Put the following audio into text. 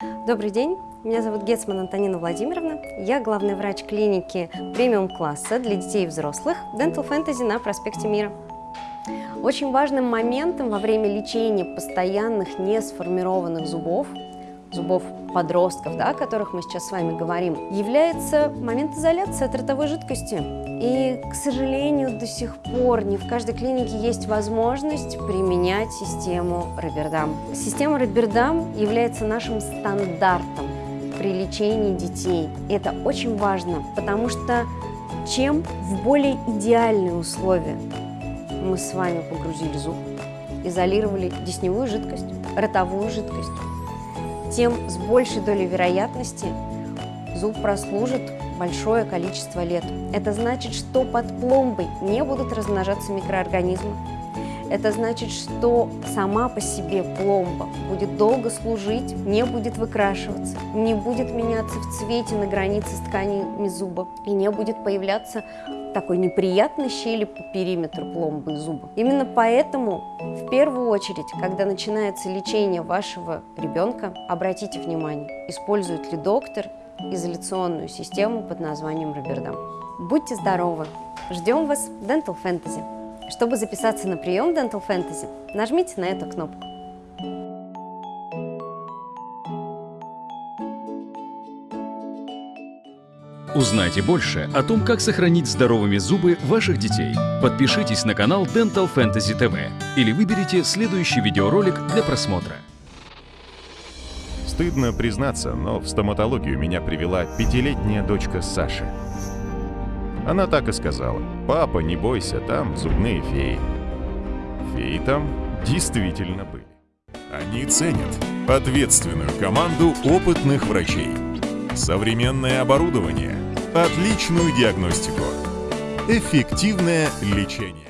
Добрый день, меня зовут Гетсман Антонина Владимировна. Я главный врач клиники премиум-класса для детей и взрослых Dental Fantasy на проспекте Мира. Очень важным моментом во время лечения постоянных не сформированных зубов, зубов подростков, да, о которых мы сейчас с вами говорим, является момент изоляции от ротовой жидкости. И, к сожалению, до сих пор не в каждой клинике есть возможность применять систему Робердам. Система Робердам является нашим стандартом при лечении детей. Это очень важно, потому что чем в более идеальные условия мы с вами погрузили зуб, изолировали десневую жидкость, ротовую жидкость, тем с большей долей вероятности зуб прослужит большое количество лет. Это значит, что под пломбой не будут размножаться микроорганизмы. Это значит, что сама по себе пломба будет долго служить, не будет выкрашиваться, не будет меняться в цвете на границе с тканями зуба и не будет появляться такой неприятной щели по периметру пломбы зуба. Именно поэтому в первую очередь, когда начинается лечение вашего ребенка, обратите внимание, использует ли доктор изоляционную систему под названием Робердам. Будьте здоровы! Ждем вас в Dental Fantasy. Чтобы записаться на прием Dental Fantasy, нажмите на эту кнопку. Узнайте больше о том, как сохранить здоровыми зубы ваших детей. Подпишитесь на канал Dental Fantasy TV или выберите следующий видеоролик для просмотра. Стыдно признаться, но в стоматологию меня привела пятилетняя дочка Саши. Она так и сказала. «Папа, не бойся, там зубные феи». Феи там действительно были. Они ценят ответственную команду опытных врачей, современное оборудование, отличную диагностику, эффективное лечение.